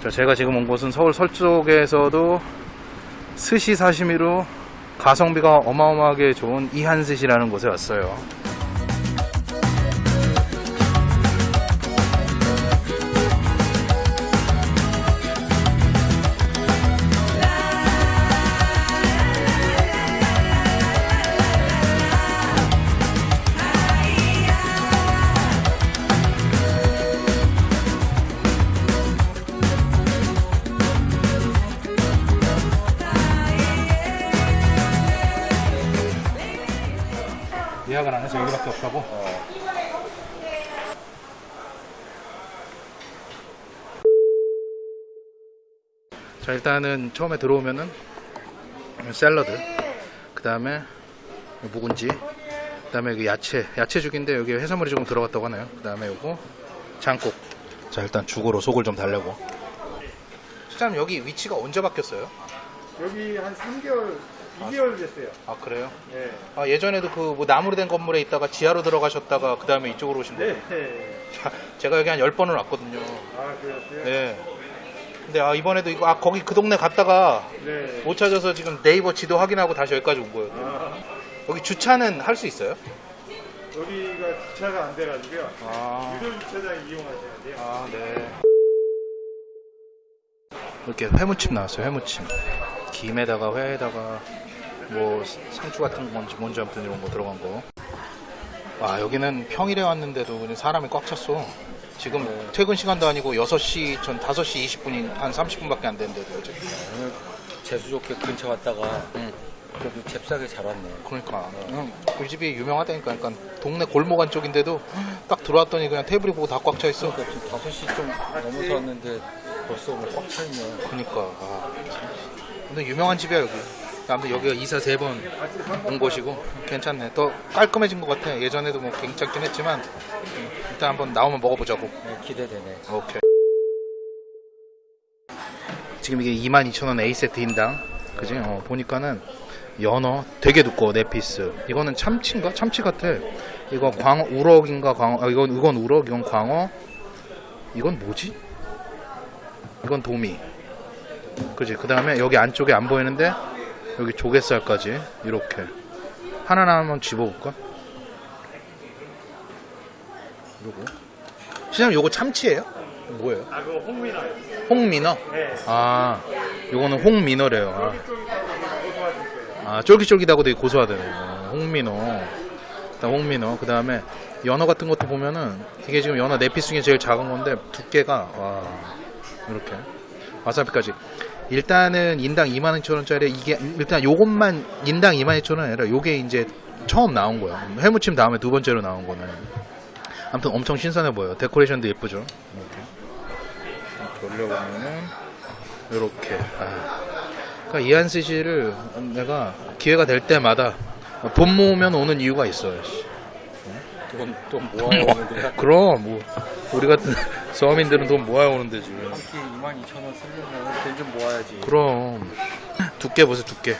자, 제가 지금 온 곳은 서울 서쪽에서도 스시 사시미로 가성비가 어마어마하게 좋은 이한스시라는 곳에 왔어요. 예약을 안 해서 여기밖에 없다고? 자 일단은 처음에 들어오면은 샐러드 그 다음에 묵은지 그 다음에 그 야채 야채 죽인데 여기 해산물이 조금 들어갔다고 하네요 그 다음에 요거 장국 자 일단 죽으로 속을 좀 달래고 실장님 여기 위치가 언제 바뀌었어요? 여기 한 3개월, 2개월 됐어요. 아 그래요? 네. 아, 예전에도 그 뭐 나무로 된 건물에 있다가 지하로 들어가셨다가 그 다음에 이쪽으로 오신 거예요? 네. 자, 제가 여기 한 10번은 왔거든요. 아, 그랬어요? 네. 근데 아, 이번에도 이거, 아, 거기 그 동네 갔다가 네. 못 찾아서 지금 네이버 지도 확인하고 다시 여기까지 온 거예요. 아, 여기 주차는 할 수 있어요? 여기가 주차가 안 돼가지고요. 아, 유료 주차장 이용하셔야 돼요. 아, 네. 이렇게 회무침 나왔어요, 회무침. 김에다가 회에다가 뭐 상추 같은 건지 뭔지 아무튼 이런 거 들어간 거. 와, 여기는 평일에 왔는데도 그냥 사람이 꽉 찼어. 지금 퇴근 시간도 아니고 6시, 전 5시 20분이 한 30분밖에 안 됐는데도 어제. 오늘 재수 좋게 근처 갔다가 응. 그래도 잽싸게 잘 왔네. 그러니까 응, 우리 집이 유명하다니까 그러니까 동네 골목 안쪽인데도 딱 들어왔더니 그냥 테이블이 보고 다 꽉 차 있어 그러니까 지금 5시 좀 넘어서 왔는데 벌써 뭐꽉차 있네. 그러니까 아, 참. 근데 유명한 집이야 여기 아무튼 여기가 이사 세 번 온 곳이고 괜찮네 더 깔끔해진 것 같아 예전에도 뭐 괜찮긴 했지만 음, 일단 한번 나오면 먹어보자고 네, 기대되네. 오케이 지금 이게 22,000원 A세트 인당 그지? 어, 보니까는 연어 되게 두꺼워 네 피스 이거는 참치인가? 참치 같아 이거 광어 우럭인가 광어 아, 이건 이건 우럭 이건 광어 이건 뭐지? 이건 도미 그지? 그 다음에 여기 안쪽에 안 보이는데 여기 조갯살까지 이렇게 하나하나 한번 집어볼까? 이러고 시장님 요거 참치예요? 뭐예요? 아, 그거 홍미나요? 홍민어? 네. 아, 요거는 홍민어래요. 아. 아, 쫄깃쫄깃하고 되게 고소하대요. 어, 홍민어. 일단 홍민어. 그 다음에 연어 같은 것도 보면은 이게 지금 연어 네피스 중에 제일 작은 건데 두께가 와 이렇게 와사비까지. 일단은 인당 22,000원짜리 이게 일단 요것만 인당 22,000원 아니라 요게 이제 처음 나온 거야. 해무침 다음에 두 번째로 나온 거는. 아무튼 엄청 신선해 보여요. 데코레이션도 예쁘죠. 이렇게. 돌려보면은 이렇게. 아. 그러니까 이한스 씨를 내가 기회가 될 때마다 돈 모으면 오는 이유가 있어요. 씨. 돈, 돈 모아오는데 그럼 뭐 우리 같은 서민들은 돈 모아야 오는데 지금. 한끼 22,000원 쓰려면 돈 좀 모아야지. 그럼 두께 보세요 두께.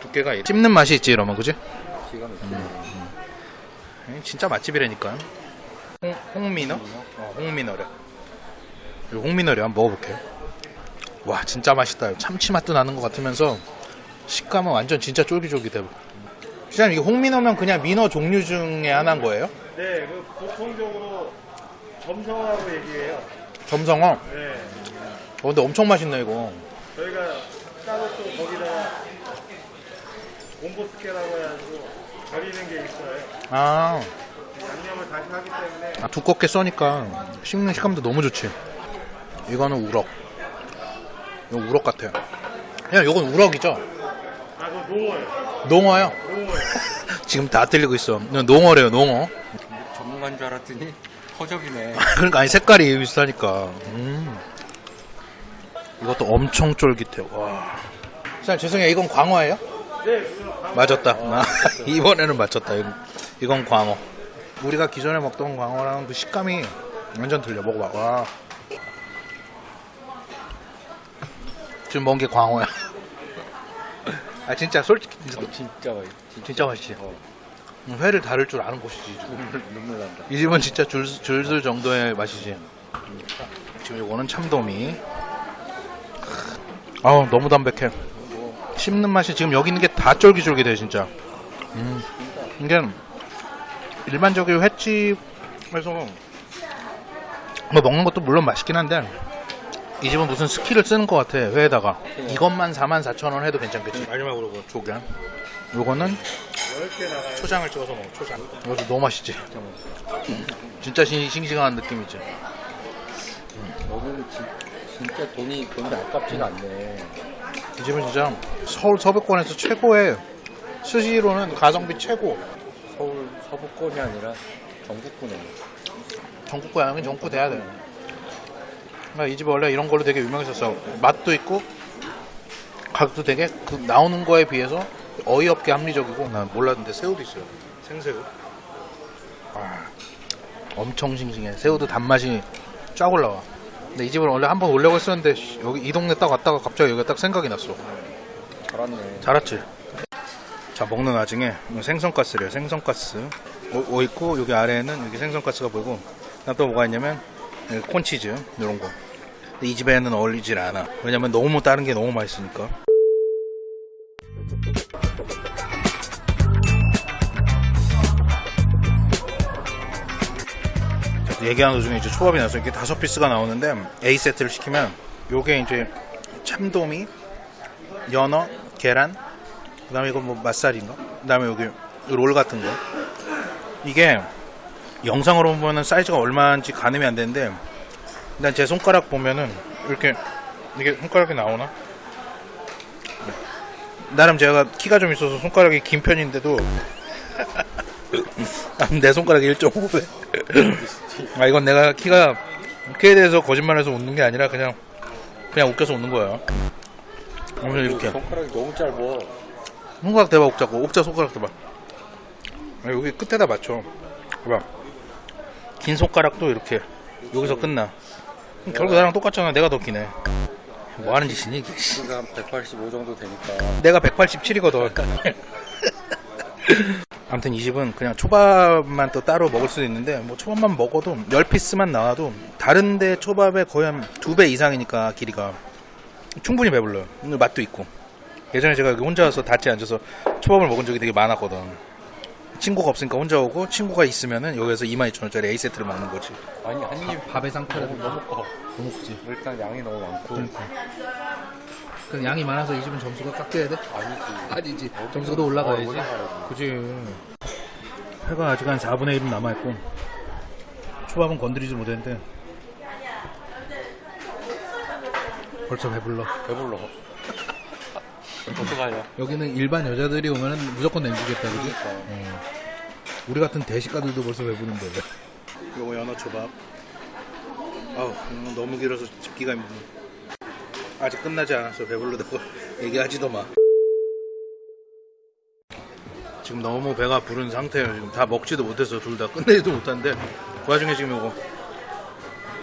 두께가 이- 씹는 맛이 있지 이러면 그지? 기가 막히네. 음. 진짜 맛집이라니까. 홍, 홍민어? 어, 홍민어래. 이 홍민어래 한번 먹어볼게. 와 진짜 맛있다. 참치 맛도 나는 것 같으면서 식감은 완전 진짜 쫄깃쫄깃해. 시장님 이게 홍민어면 그냥 민어 종류 중에 하나인 거예요? 네, 그 보통적으로 점성하고 얘기해요. 점성어. 네. 어, 근데 엄청 맛있네 이거. 저희가 따로 또 거기다가 공보스케라고 해가지고 버리는 게 있어요. 아, 양념을 다시 하기 때문에 아, 두껍게 써니까 씹는 식감도 너무 좋지. 이거는 우럭. 이거 우럭 같아요. 그냥 이건 우럭이죠? 아, 그거 농어예요. 농어요. 농어예요. 지금 다 들리고 있어. 농어래요, 농어. 전문가인 줄 알았더니 허접이네. 그러니까 아니 색깔이 비슷하니까. 음. 이것도 엄청 쫄깃해요. 와. 자, 죄송해요. 이건 광어예요? 네, 맞았다. 아, 이번에는 맞췄다. 이건, 이건 광어. 우리가 기존에 먹던 광어랑 그 식감이 완전 틀려. 먹어봐. 와. 지금 먹은 게 광어야. 아 진짜 솔직히 진짜, 어, 진짜 맛있 진짜 맛있지. 어, 회를 다룰 줄 아는 곳이지. 눈물, 눈물 난다. 이 집은 진짜 줄, 줄술 정도의 맛이지. 지금 요거는 참돔이. 아우 너무 담백해. 씹는 맛이 지금 여기 있는 게 다 쫄깃쫄깃해 진짜. 음. 이게 일반적인 횟집에서 뭐 먹는 것도 물론 맛있긴 한데 이 집은 무슨 skill을 쓰는 것 같아 회에다가 이것만 44,000원 해도 괜찮겠지 마지막으로 그 조개 요거는 10개 나가요. 초장을 찍어서 먹어 초장 이것도 너무 맛있지 진짜 신, 싱싱한 느낌이지 여기는 진, 진짜 돈이 돈이 아깝지가 않네. 이 집은 진짜 서울 서부권에서 최고의 스시로는 가성비 최고 서울 서부권이 아니라 전국권에. 전국구 양은 전국구 돼야 돼. 그러니까 이집 원래 이런 걸로 되게 유명했었어. 맛도 있고 가격도 되게 그 나오는 거에 비해서 어이없게 합리적이고 난 몰랐는데 새우도 있어요. 생새우. 와, 엄청 싱싱해. 새우도 단맛이 쫙 올라와. 근데 이 집을 원래 한번 오려고 했었는데 씨, 여기 이 동네 딱 왔다가 갑자기 여기가 딱 생각이 났어. 잘았네. 잘 왔지? 자 먹는 와중에 생선가스래요 생선가스 오, 오 있고 여기 아래에는 여기 생선가스가 보이고 또 뭐가 있냐면 여기 콘치즈 이런 거 근데 이 집에는 어울리질 않아 왜냐면 너무 다른 게 너무 맛있으니까 자, 얘기하는 도중에 이제 초밥이 나서 이렇게 다섯 피스가 나오는데 A 세트를 시키면 요게 이제 참돔이 연어, 계란, 그 다음에 이거 뭐 맛살인가? 그 다음에 여기 롤 같은 거. 이게 영상으로 보면은 사이즈가 얼마인지 가늠이 안 되는데 일단 제 손가락 보면은 이렇게 이게 손가락이 나오나? 나름 제가 키가 좀 있어서 손가락이 긴 편인데도 내 손가락이 1.5배. 아 이건 내가 키가 키에 대해서 거짓말해서 웃는 게 아니라 그냥 그냥 웃겨서 웃는 거야. 오늘 이렇게. 손가락이 너무 짧아. 손가락 대봐 옥자고. 옥자 손가락 대봐. 아, 여기 끝에다 맞춰. 봐봐. 긴 손가락도 이렇게. 여기서 끝나. 결국 나랑 똑같잖아. 내가 더 기네 뭐 하는 짓이니 이게 씨. 키가 한 185 정도 되니까. 내가 187이거든 아무튼 이 집은 그냥 초밥만 또 따로 먹을 수도 있는데 뭐 초밥만 먹어도 10피스만 나와도 다른데 초밥의 거의 한두배 이상이니까 길이가 충분히 배불러요 오늘 맛도 있고 예전에 제가 여기 혼자 와서 닷지 앉아서 초밥을 먹은 적이 되게 많았거든 친구가 없으니까 혼자 오고 친구가 있으면은 여기서 22,000원짜리 A세트를 먹는 거지 아니 한입 밥의 상태를 너무 너무 커. 너무 크지. 일단 양이 너무 많고. 그러니까. 그 양이 많아서 이 집은 점수가 깎여야 돼? 아니지. 아니지. 점수가 더 올라가야지. 어, 올라가야지. 그지 회가 아직 한 4분의 1은 남아있고 초밥은 건드리지 못했는데 벌써 배불러 배불러. 어떡하냐. 여기는 일반 여자들이 오면은 무조건 냉기겠다, 그지? 그러니까. 어. 우리 같은 대식가들도 벌써 배부른데. 요거 연어 초밥. 아우 음, 너무 길어서 집기가 힘드네. 아직 끝나지 않았어. 배불러다고 얘기하지도 마. 지금 너무 배가 부른 상태예요. 지금 다 먹지도 못해서 둘 다 끝내지도 못하는데 그 와중에 지금 요거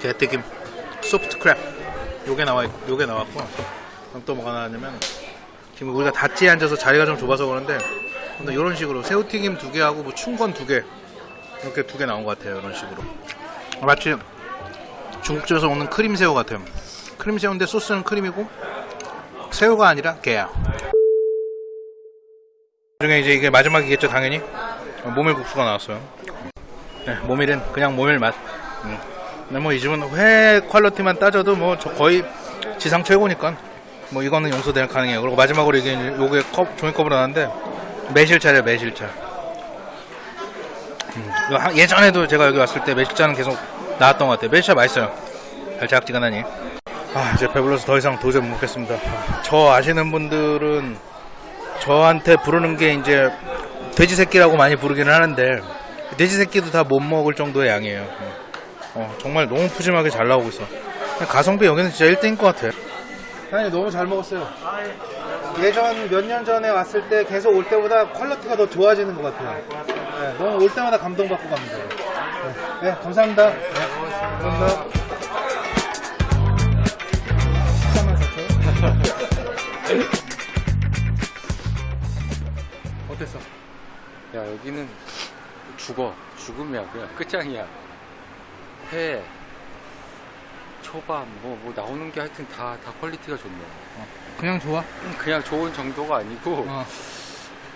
게튀김 소프트 크랩 요게 나와 요게 나왔고 그럼 또 뭐가 나왔냐면 지금 우리가 닷지에 앉아서 자리가 좀 좁아서 그런데 근데 이런 식으로 새우튀김 두 개하고 뭐 충건 두 개 이렇게 두 개 나온 것 같아요. 이런 식으로. 마치 중국집에서 오는 크림 새우 같아요. 크림 새우인데 소스는 크림이고 새우가 아니라 게야. 나중에 이제 이게 마지막이겠죠, 당연히. 모밀 국수가 나왔어요. 네, 모밀은 그냥 모밀 맛. 음. 근데 뭐이 집은 회 퀄리티만 따져도 뭐저 거의 지상 최고니까 뭐 이거는 용서될 가능해요. 그리고 마지막으로 이게 요게 컵 종이컵으로 나왔는데 매실차래요, 매실차. 한- 예전에도 제가 여기 왔을 때 매실차는 계속 나왔던 것 같아요. 매실차 맛있어요. 달짝지근하니. 아, 이제 배불러서 더 이상 도저히 못 먹겠습니다. 아, 저 아시는 분들은 저한테 부르는 게 이제 돼지 새끼라고 많이 부르기는 하는데 돼지 새끼도 다 못 먹을 정도의 양이에요. 어, 정말 너무 푸짐하게 잘 나오고 있어. 가성비 여기는 진짜 1등인 것 같아. 사 장님 너무 잘 먹었어요. 예전 몇 년 전에 왔을 때 계속 올 때보다 quality가 더 좋아지는 것 같아요. 네, 너무 올 때마다 감동받고 갑니다. 네, 네, 감사합니다. 네, 감사합니다. 14만 4천. 어땠어? 야 여기는 죽어. 죽음이야. 그냥 끝장이야. 회, 초밥 뭐, 뭐 나오는 게 하여튼 다, 다 quality가 좋네요. 그냥 좋아? 음, 그냥 좋은 정도가 아니고 어.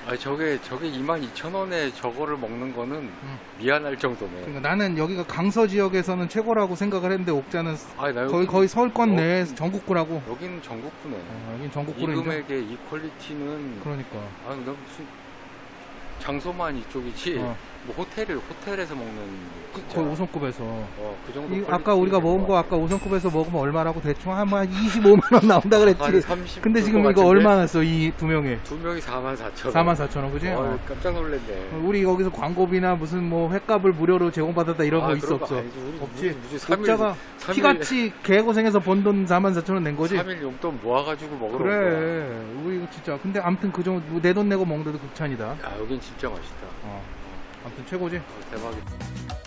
아 저게 저게 22,000원에 저거를 먹는 거는 음. 미안할 정도네. 그러니까 나는 여기가 강서 지역에서는 최고라고 생각을 했는데 옥자는 아, 나 거의 거의 서울권 어? 내에 전국구라고. 여기는 전국구네. 어, 이 전국구로 인정. 금액에 이 퀄리티는 그러니까. 아, 나 무슨 장소만 이쪽이지. 어. 뭐 호텔을 호텔에서 먹는 진짜, 거의 5성급에서. 어, 그 정도 이 아까 우리가 먹은 거거 아까 5성급에서 먹으면 얼마라고 대충 한 25만 원 나온다 그랬지. 한 30. 근데 지금 이거 얼마 났어 이 두 명에? 두 명이 44,000원. 44,000원 그지? 어, 어. 깜짝 놀랐네. 우리 여기서 광고비나 무슨 뭐 횟값을 무료로 제공받았다 이런 거 아, 있어 거 없어? 아니지. 우리 없지. 무슨, 무슨 3일, 옥자가 피같이 개고생해서 번 돈 44,000원 낸 거지? 3일 용돈 모아가지고 먹으러. 그래. 우리 이거 진짜. 근데 아무튼 그 정도 내 돈 내고 먹는데도 극찬이다. 야, 여긴 진짜 맛있다. 어. 아무튼 최고지? 어, 대박이다.